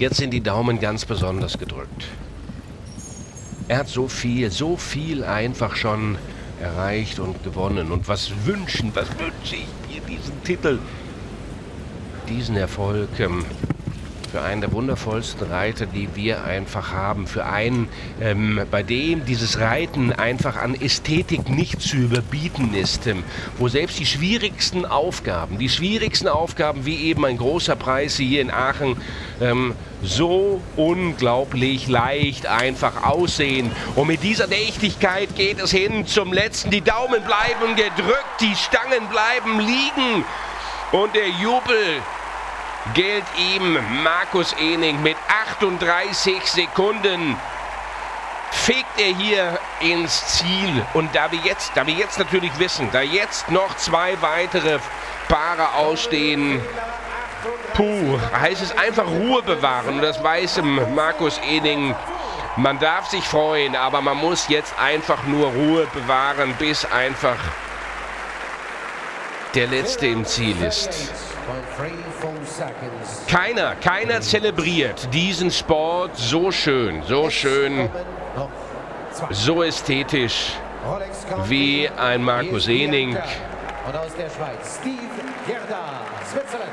Jetzt sind die Daumen ganz besonders gedrückt. Er hat so viel, so viel einfach schon erreicht und gewonnen. Und was wünschen, was wünsche ich mir diesen Titel, diesen Erfolg ähm, für einen der wundervollsten Reiter, die wir einfach haben. Für einen, ähm, bei dem dieses Reiten einfach an Ästhetik nicht zu überbieten ist. Ähm, wo selbst die schwierigsten Aufgaben, die schwierigsten Aufgaben wie eben ein großer Preis hier in Aachen, ähm, so unglaublich leicht einfach aussehen. Und mit dieser Nächtigkeit geht es hin zum letzten. Die Daumen bleiben gedrückt, die Stangen bleiben liegen. Und der Jubel gilt ihm Markus Ening mit 38 Sekunden fegt er hier ins Ziel. Und da wir jetzt, da wir jetzt natürlich wissen, da jetzt noch zwei weitere Paare ausstehen, puh, heißt es einfach Ruhe bewahren. Und das weiß Markus Ening. Man darf sich freuen, aber man muss jetzt einfach nur Ruhe bewahren, bis einfach der Letzte im Ziel ist. Keiner, keiner zelebriert diesen Sport so schön, so schön, so ästhetisch wie ein Markus Ening. Und aus der Schweiz, Steve Gerda, Switzerland.